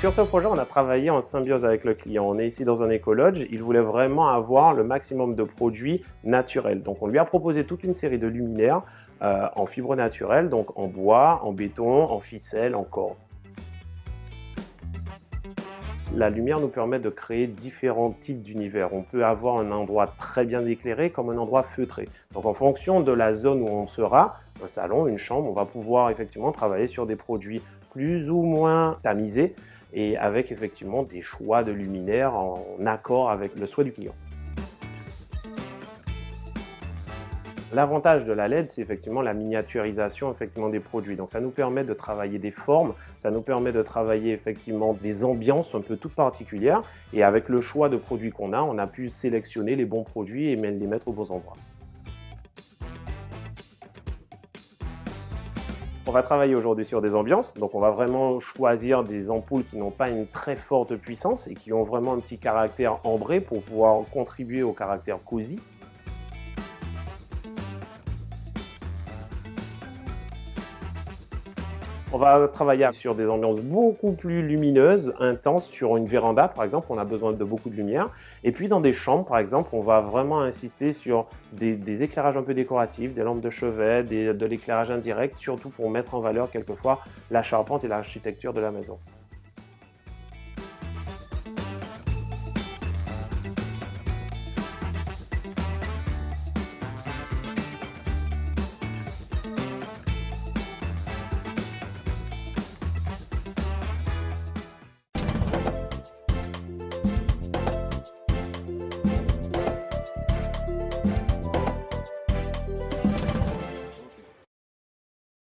Sur ce projet, on a travaillé en symbiose avec le client. On est ici dans un écologe. Il voulait vraiment avoir le maximum de produits naturels. Donc, on lui a proposé toute une série de luminaires euh, en fibre naturelle, donc en bois, en béton, en ficelle, en corde. La lumière nous permet de créer différents types d'univers. On peut avoir un endroit très bien éclairé comme un endroit feutré. Donc en fonction de la zone où on sera, un salon, une chambre, on va pouvoir effectivement travailler sur des produits plus ou moins tamisés et avec effectivement des choix de luminaires en accord avec le souhait du client. L'avantage de la LED, c'est effectivement la miniaturisation des produits. Donc ça nous permet de travailler des formes, ça nous permet de travailler effectivement des ambiances un peu toutes particulières. Et avec le choix de produits qu'on a, on a pu sélectionner les bons produits et les mettre aux bons endroits. On va travailler aujourd'hui sur des ambiances, donc on va vraiment choisir des ampoules qui n'ont pas une très forte puissance et qui ont vraiment un petit caractère ambré pour pouvoir contribuer au caractère cosy. On va travailler sur des ambiances beaucoup plus lumineuses, intenses, sur une véranda par exemple, on a besoin de beaucoup de lumière. Et puis dans des chambres par exemple, on va vraiment insister sur des, éclairages un peu décoratifs, des lampes de chevet, de l'éclairage indirect, surtout pour mettre en valeur quelquefois la charpente et l'architecture de la maison.